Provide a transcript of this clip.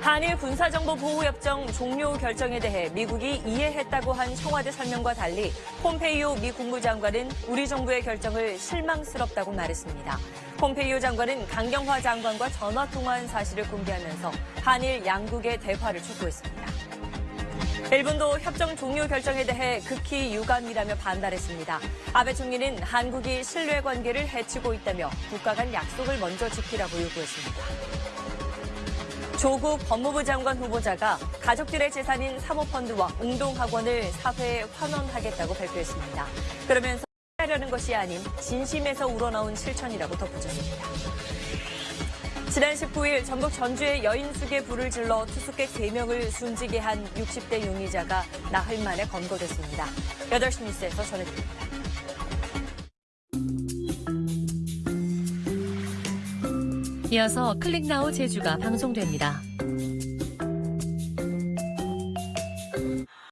한일 군사정보보호협정 종료 결정에 대해 미국이 이해했다고 한 청와대 설명과 달리 폼페이오 미 국무장관은 우리 정부의 결정을 실망스럽다고 말했습니다. 폼페이오 장관은 강경화 장관과 전화 통화한 사실을 공개하면서 한일 양국의 대화를 촉구했습니다. 일본도 협정 종료 결정에 대해 극히 유감이라며 반발했습니다. 아베 총리는 한국이 신뢰 관계를 해치고 있다며 국가 간 약속을 먼저 지키라고 요구했습니다. 조국 법무부 장관 후보자가 가족들의 재산인 사모펀드와 웅동학원을 사회에 환원하겠다고 발표했습니다. 그러면서 하려는 것이 아닌 진심에서 우러나온 실천이라고 덧붙였습니다. 지난 19일 전북 전주의 여인숙의 불을 질러 투숙객 3명을 숨지게 한 60대 용의자가 나흘 만에 검거됐습니다. 8시 뉴스에서 전해드립니다. 이어서 클릭나우 제주가 방송됩니다.